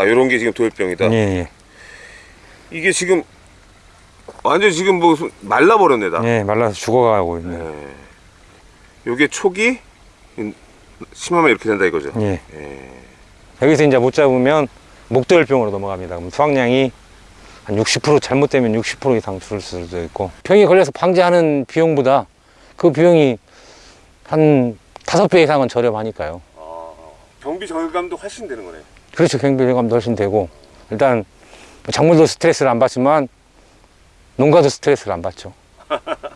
아, 요런 게 지금 도열병이다. 예, 예. 이게 지금 완전 지금 뭐 말라버렸네, 다. 예, 말라서 죽어가고 있네. 예. 요게 촉이 심하면 이렇게 된다 이거죠. 예. 예. 여기서 이제 못 잡으면 목도열병으로 넘어갑니다. 그럼 수확량이 한 60% 잘못되면 60% 이상 줄 수도 있고 병이 걸려서 방지하는 비용보다 그 비용이 한 다섯 배 이상은 저렴하니까요. 경비 절감도 훨씬 되는 거네. 그렇죠. 경비감도 훨씬 되고 일단 작물도 스트레스를 안 받지만 농가도 스트레스를 안 받죠.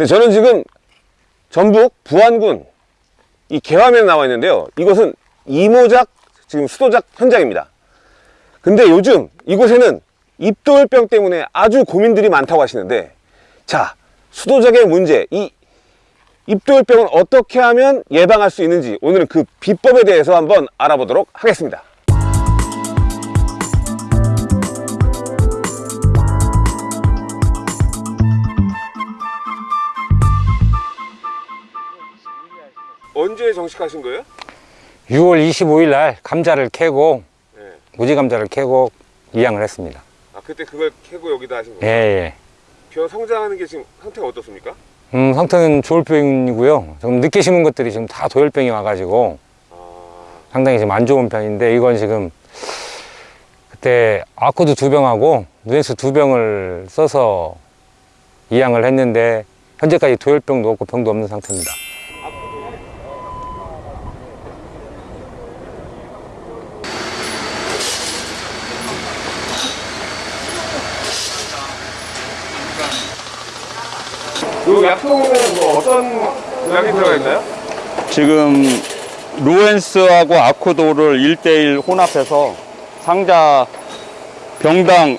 네, 저는 지금 전북 부안군 이 개화면에 나와 있는데요. 이곳은 이모작 지금 수도작 현장입니다. 근데 요즘 이곳에는 입돌병 때문에 아주 고민들이 많다고 하시는데 자, 수도작의 문제, 이 입돌병은 어떻게 하면 예방할 수 있는지 오늘은 그 비법에 대해서 한번 알아보도록 하겠습니다. 언제 정식하신 거예요? 6월 25일 날 감자를 캐고 네. 무지 감자를 캐고 이양을 했습니다. 아 그때 그걸 캐고 여기다 하신 예, 거예요? 예. 벼 성장하는 게 지금 상태가 어떻습니까? 음, 상태는 좋을 병이고요. 좀 늦게 심은 것들이 지금 다 도열병이 와가지고 아, 상당히 지금 안 좋은 편인데 이건 지금 그때 아코드 두 병하고 누엔스 두 병을 써서 이양을 했는데 현재까지 도열병도 없고 병도 없는 상태입니다. 이 약통은 뭐 어떤 약이 들어가 있나요? 지금 루엔스하고 아쿠도를 1대1 혼합해서 상자 병당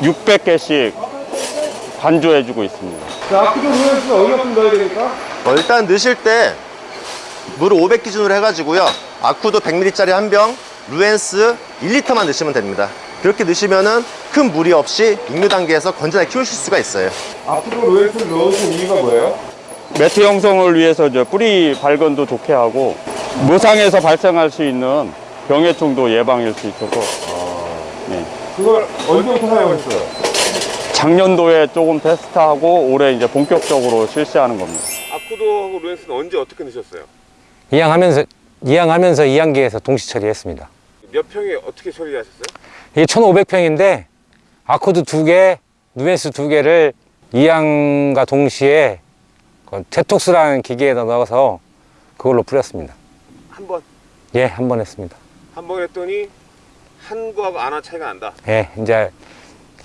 600개씩 반조해주고 있습니다. 자, 아크도 루엔스는 얼마큼 넣어야 되니까? 어, 일단 넣으실 때 물을 500 기준으로 해가지고요. 아쿠도 100ml짜리 한 병, 루엔스 1리터만 넣으시면 됩니다. 그렇게 넣으시면은 큰 무리 없이 육류 단계에서 건전하게 키우실 수가 있어요. 아크도 루엔스를 넣으신 이유가 뭐예요? 매트 형성을 위해서 이제 뿌리 발건도 좋게 하고 무상에서 발생할 수 있는 병해충도 예방할 수 있어서 네. 그걸 언제부터 사용했어요? 작년도에 조금 테스트하고 올해 이제 본격적으로 실시하는 겁니다. 아쿠도하고 루엔스는 언제 어떻게 넣으셨어요? 이양하면서 이양하면서 이양기에서 동시 처리했습니다. 몇 평에 어떻게 처리하셨어요? 이게 1,500평인데 아코드 두 개, 누엔스 두 개를 이양과 동시에 그 테톡스라는 기계에다 넣어서 그걸로 뿌렸습니다. 한 번, 예, 한 번 했습니다. 한 번 했더니 한 거하고 안하 차이가 난다. 예, 이제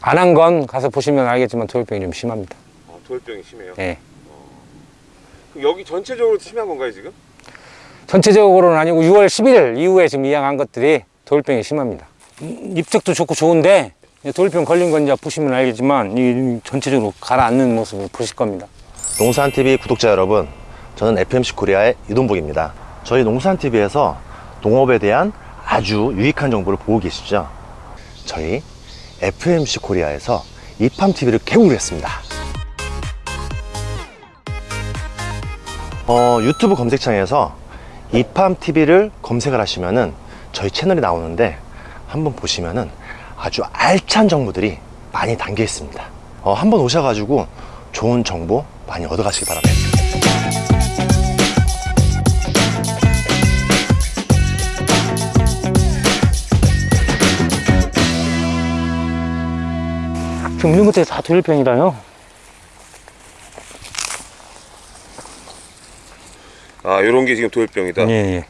안 한 건 가서 보시면 알겠지만 도열병이 좀 심합니다. 어, 도열병이 심해요. 예. 그럼 여기 전체적으로 심한 건가요 지금? 전체적으로는 아니고 6월 11일 이후에 지금 이양한 것들이 도열병이 심합니다. 음, 입적도 좋고 좋은데 도열병 걸린 건 이제 보시면 알겠지만 이 전체적으로 가라앉는 모습을 보실 겁니다. 농산TV 구독자 여러분, 저는 FMC 코리아의 이동복입니다. 저희 농산TV에서 농업에 대한 아주 유익한 정보를 보고 계시죠? 저희 FMC 코리아에서 이팜TV를 개국을 했습니다. 어, 유튜브 검색창에서 이팜TV를 검색을 하시면은 저희 채널이 나오는데 한번 보시면은 아주 알찬 정보들이 많이 담겨 있습니다. 어, 한번 오셔가지고 좋은 정보 많이 얻어가시기 바랍니다. 지금 있는 것들이 다 도열병이라요. 아, 요런 게 지금 도열병이다. 예, 예.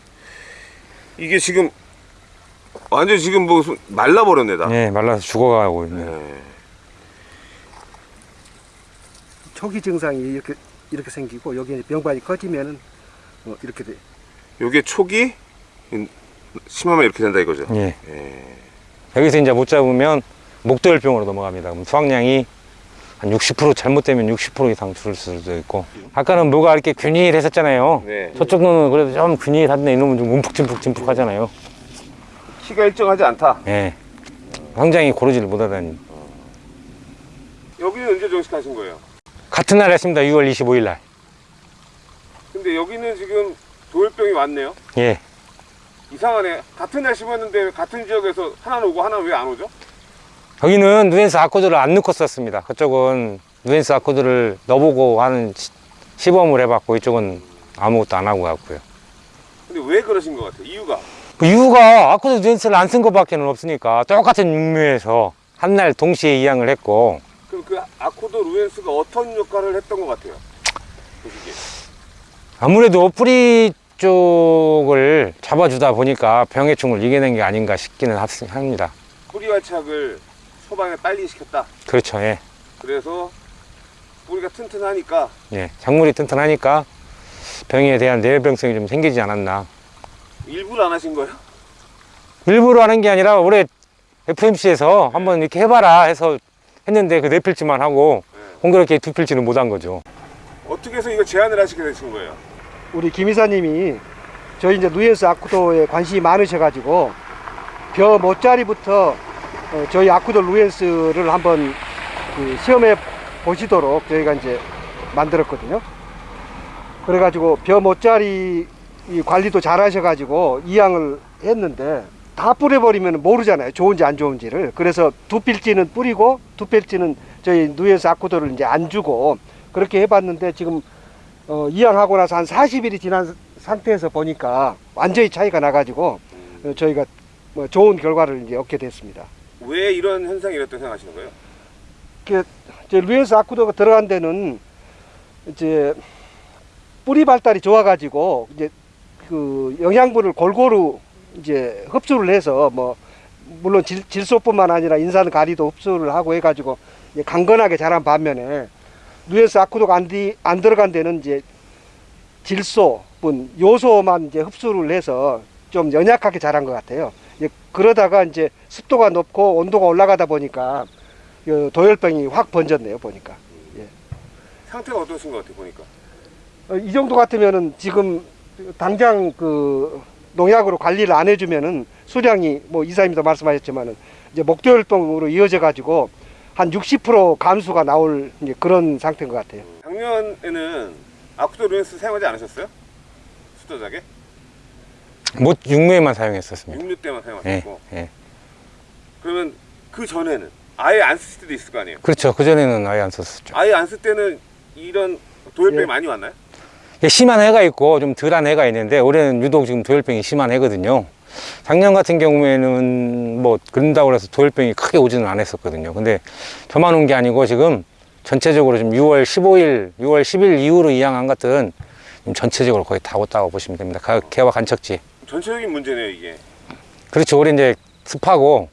이게 지금 완전 지금 뭐 말라버렸네 다. 예, 말라서 죽어가고 있네. 네. 초기 증상이 이렇게 이렇게 생기고 여기 병반이 커지면은 어, 이렇게 돼. 요게 촉이 심하면 이렇게 된다 이거죠. 예. 예. 여기서 이제 못 잡으면 목도열병으로 넘어갑니다. 그럼 수확량이 한 60% 잘못되면 60% 이상 줄 수도 있고 아까는 뭐가 이렇게 균일했었잖아요. 네. 저쪽 놈은 그래도 좀 균일한데 이놈은 좀 움푹짐푹짐푹 하잖아요. 키가 일정하지 않다. 예. 황장이 고르지를 못하다니. 여기는 언제 정식하신 거예요? 같은 날 했습니다. 6월 25일 날. 근데 여기는 지금 도열병이 왔네요. 예. 이상하네. 같은 날 심었는데 같은 지역에서 하나는 오고 하나는 왜 안 오죠? 여기는 누엔스 아코드를 안 넣고 썼습니다. 그쪽은 누엔스 아코드를 넣어보고 하는 시- 시범을 해봤고 이쪽은 아무것도 안 하고 갔고요. 근데 왜 그러신 것 같아요? 이유가 그 이유가 아코드 누엔스를 안 쓴 것밖에 없으니까 똑같은 육묘에서 한 날 동시에 이양을 했고 그럼 그 아코드 루엔스가 어떤 역할을 했던 것 같아요? 보시기에. 아무래도 뿌리 쪽을 잡아주다 보니까 병해충을 이겨낸 게 아닌가 싶기는 합- 합니다. 뿌리 활착을 초반에 빨리 시켰다. 그렇죠. 예. 그래서 뿌리가 튼튼하니까 예. 작물이 튼튼하니까 병에 대한 내열병성이 좀 생기지 않았나. 일부러 안 하신 거예요? 일부러 하는 게 아니라 올해 FMC에서 한번 이렇게 해봐라 해서 했는데 그 네 필지만 하고 공교롭게 두 필지는 못 한 거죠. 어떻게 해서 이거 제안을 하시게 되신 거예요? 우리 김 이사님이 저희 이제 누엔스 아쿠도에 관심이 많으셔가지고 벼 모짜리부터 어, 저희 아쿠도 루엔스를 한번 그 시험해 보시도록 저희가 이제 만들었거든요. 그래가지고 벼 모짜리 이 관리도 잘 하셔가지고 이양을 했는데 다 뿌려버리면 모르잖아요. 좋은지 안 좋은지를. 그래서 두 필지는 뿌리고 두 필지는 저희 누엔스 아쿠도를 이제 안 주고 그렇게 해봤는데 지금 어, 이양하고 나서 한 40일이 지난 상태에서 보니까 완전히 차이가 나가지고 어, 저희가 뭐 좋은 결과를 이제 얻게 됐습니다. 왜 이런 현상이 일었다고 생각하시는 거예요? 그 이제 루엔스 아쿠도가 들어간 데는 이제 뿌리 발달이 좋아가지고 이제 그 영양분을 골고루 이제 흡수를 해서 뭐 물론 질, 질소뿐만 아니라 인산 가리도 흡수를 하고 해가지고 강건하게 자란 반면에 루엔스 아쿠도가 안, 디, 안 들어간 데는 이제 질소뿐 요소만 이제 흡수를 해서 좀 연약하게 자란 것 같아요. 이제 그러다가 이제 습도가 높고 온도가 올라가다 보니까 그 도열병이 확 번졌네요 보니까 상태가 어떠신 것 같아요, 보니까? 어, 이 정도 같으면은 지금 당장 그 농약으로 관리를 안 해주면은 수량이 뭐 이사님도 말씀하셨지만은 이제 목도열병으로 이어져 가지고 한 60% 감소가 나올 이제 그런 상태인 것 같아요. 작년에는 아쿠도 루엔스 사용하지 않으셨어요? 수도작에? 못 육묘에만 사용했었습니다. 6류 때만 예. 사용하셨고 예. 그러면 그 전에는 아예 안 쓰실 때도 있을 거 아니에요? 그렇죠. 그 전에는 아예 안 썼었죠. 아예 안 쓸 때는 이런 도열병이 예. 많이 왔나요? 심한 해가 있고 좀 덜한 해가 있는데 올해는 유독 지금 도열병이 심한 해거든요. 작년 같은 경우에는 뭐 그런다고 해서 도열병이 크게 오지는 않았었거든요. 근데 저만 온 게 아니고 지금 전체적으로 지금 6월 15일, 6월 10일 이후로 이양한 것들은 지금 전체적으로 거의 다 왔다고 보시면 됩니다. 가- 개와 간척지. 전체적인 문제네요, 이게. 그렇죠. 올해 이제 습하고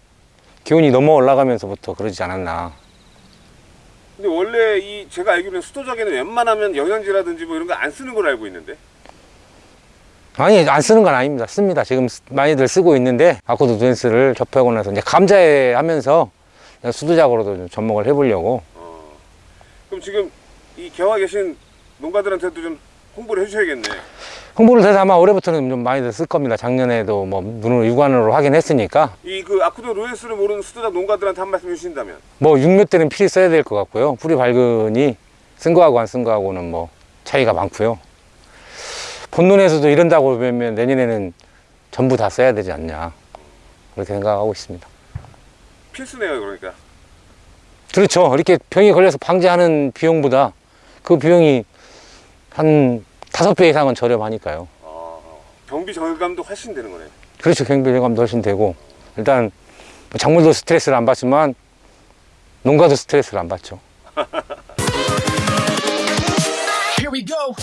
기온이 넘어 올라가면서부터 그러지 않았나. 근데 원래 이 제가 알기로는 수도작에는 웬만하면 영양제라든지 뭐 이런 거 안 쓰는 걸 알고 있는데 아니 안 쓰는 건 아닙니다 씁니다 지금 쓰- 많이들 쓰고 있는데 아쿠드 누엔스를 접하고 나서 이제 감자에 하면서 수두작으로도 좀 접목을 해보려고 어. 그럼 지금 이 개화 계신 농가들한테도 좀 홍보를 해주셔야겠네. 홍보를 해서 아마 올해부터는 좀 많이들 쓸 겁니다. 작년에도 뭐 눈으로 육안으로 확인했으니까. 이 그 아쿠도 루엔스를 모르는 수도작 농가들한테 한 말씀 해주신다면? 뭐 육묘 때는 필히 써야 될 것 같고요. 뿌리 밝은이 쓴 거하고 안 쓴 거하고는 뭐 차이가 많고요. 본론에서도 이런다고 보면 내년에는 전부 다 써야 되지 않냐. 그렇게 생각하고 있습니다. 필수네요, 그러니까. 그렇죠. 이렇게 병이 걸려서 방지하는 비용보다 그 비용이 한 다섯 배 이상은 저렴하니까요. 아, 경비 절감도 훨씬 되는 거네요. 그렇죠. 경비 절감도 훨씬 되고 일단 뭐 작물도 스트레스를 안 받지만 농가도 스트레스를 안 받죠. Here we go.